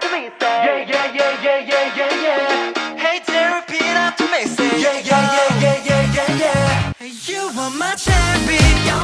Yeah, yeah, yeah, yeah, yeah, yeah, yeah. Hey there, repeat after me, Yeah, yeah, yeah, yeah, yeah, yeah, yeah. You are my champion.